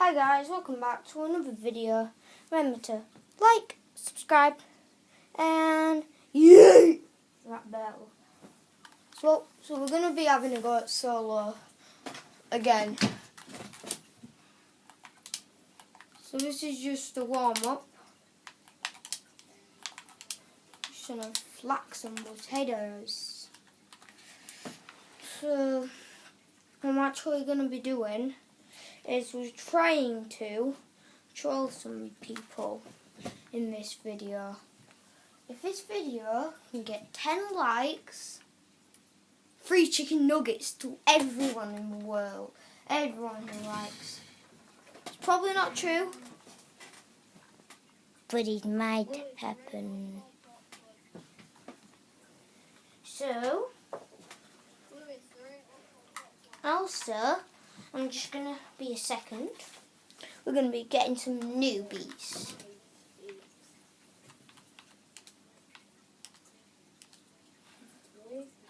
Hi guys, welcome back to another video. Remember to like, subscribe, and yay that bell. So, so we're gonna be having a go at solo again. So this is just a warm up. Just gonna flack some potatoes. So, I'm actually gonna be doing is we're trying to troll some people in this video. If this video can get 10 likes, free chicken nuggets to everyone in the world. Everyone who likes. It's probably not true, but it might happen. So, also, I'm just going to be a second. We're going to be getting some newbies.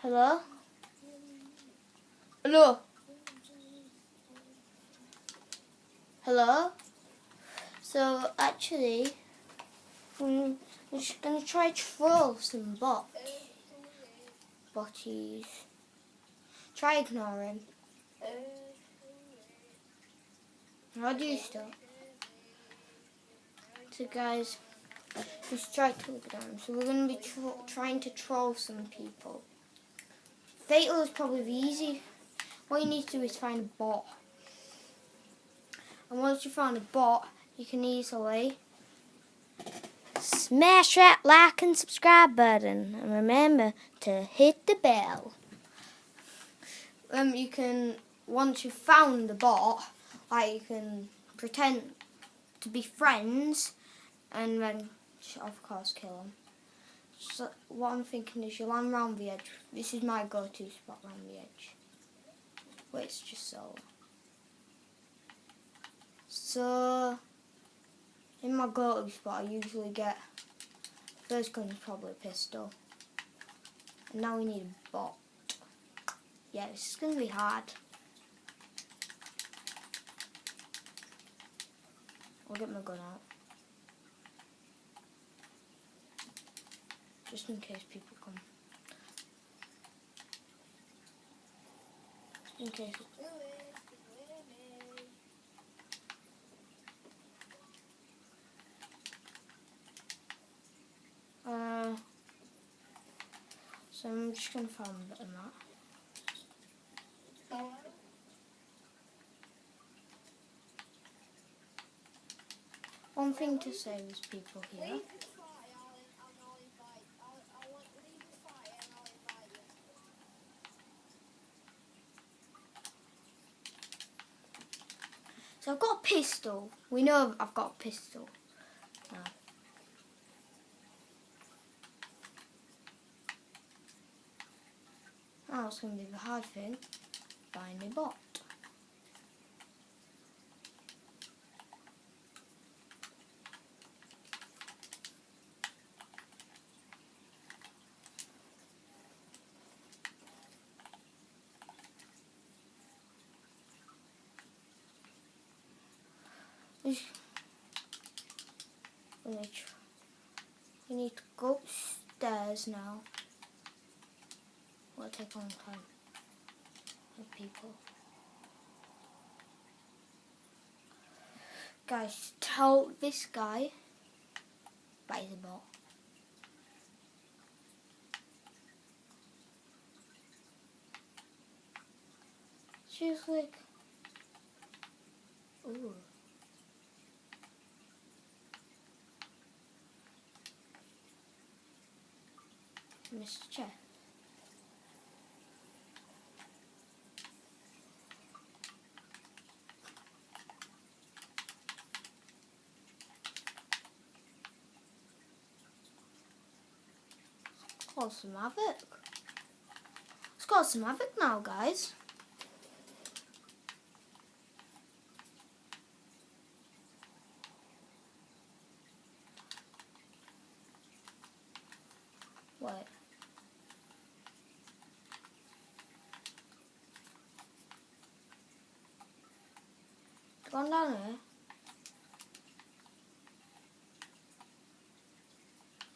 Hello? Hello? Hello? So, actually, I'm just going to try to troll some bots. Botties. Try ignoring. How do you stop? So guys, just try to look down. So we're going to be trying to troll some people. Fatal is probably the easy. What you need to do is find a bot. And once you find a bot, you can easily smash that like and subscribe button. And remember to hit the bell. Um, you can, once you've found the bot, you can pretend to be friends and then of course kill them. So what I'm thinking is you land round the edge. This is my go-to spot round the edge. Wait, it's just so. So in my go-to spot I usually get first gun is probably a pistol. And now we need a bot. Yeah, this is gonna be hard. I'll get my gun out. Just in case people come. In case. Uh, so I'm just to find a bit of that. One thing to say is people here. So I've got a pistol. We know I've got a pistol. Now. Now it's going to be the hard thing. Find a bot. We need to go upstairs now. Will take a long time with people. Guys, tell this guy buy the ball. She's like, ooh. Mr. Chair. Cause some havoc. It's got some havoc now, guys. What? gone down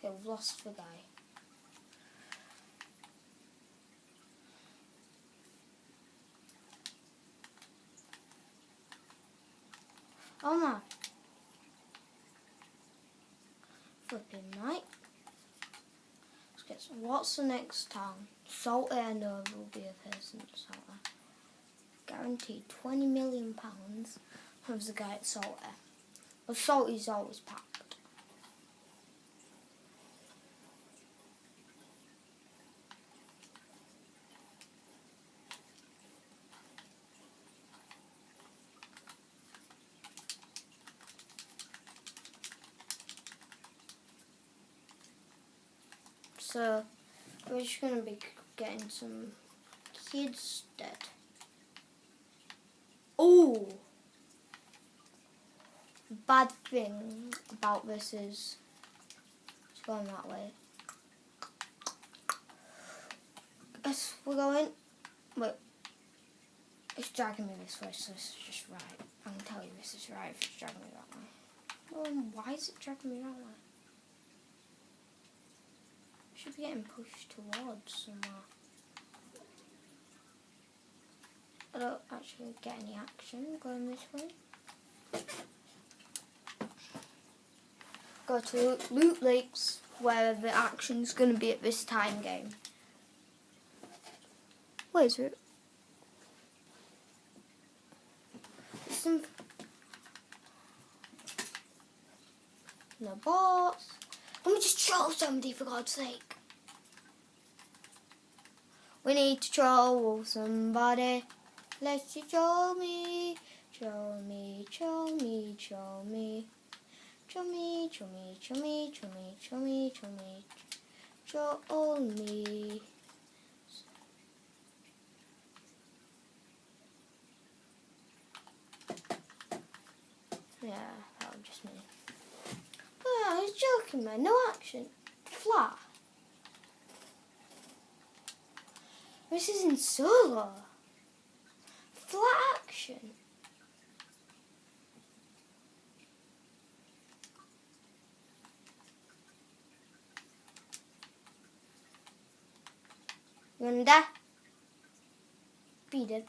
here? We've lost the guy. Oh my. Flipping night. Let's get some. What's the next town? Salter, I know will be a person at. Guaranteed 20 million pounds from the guy at Salter. But Salty's always packed. So we're just gonna be getting some kids dead. Oh, bad thing about this is it's going that way. Yes, we're going. Wait, it's dragging me this way, so this is just right. I can tell you this is right if it's dragging me that way. Well, why is it dragging me that way? Should be getting pushed towards somewhere. I don't actually get any action going this way. Go to Loot Lakes where the action's going to be at this time game. Where is it? Some no bots. Let me just troll somebody for God's sake. We need to troll somebody. Let's you troll me. Troll me, troll me, troll me. Troll me, troll me, troll me, troll me, troll me, troll me. Troll me. Yeah, that was just me. Ah, oh, I was joking, man. No action. Flat. This is in solo. Flat action. Yunda. Be the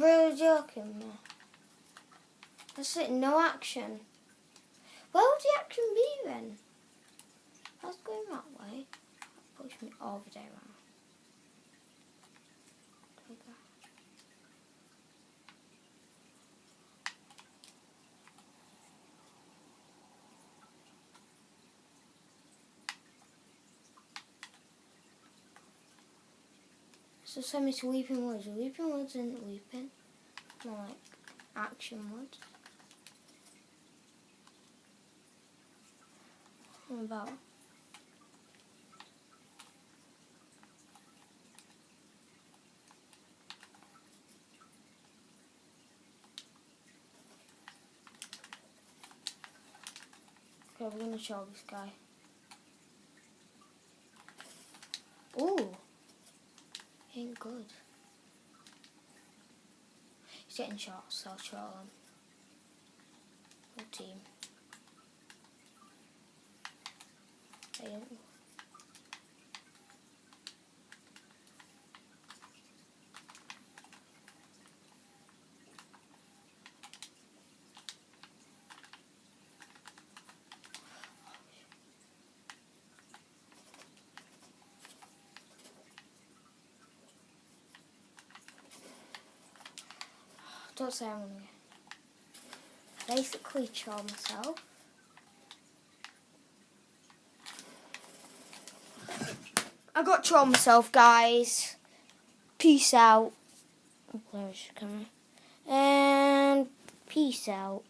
really joking me. That's it, no action. Where would the action be then? Was going that way. Push me all the day around. So send me to Weeping Woods. Weeping Woods isn't weeping. More like action woods. What about? Okay, we're gonna show this guy. Ooh good. He's getting shot, so I'll troll him. Whole team. They um, don't say I'm gonna basically charm myself. I got to myself, guys. Peace out. And peace out.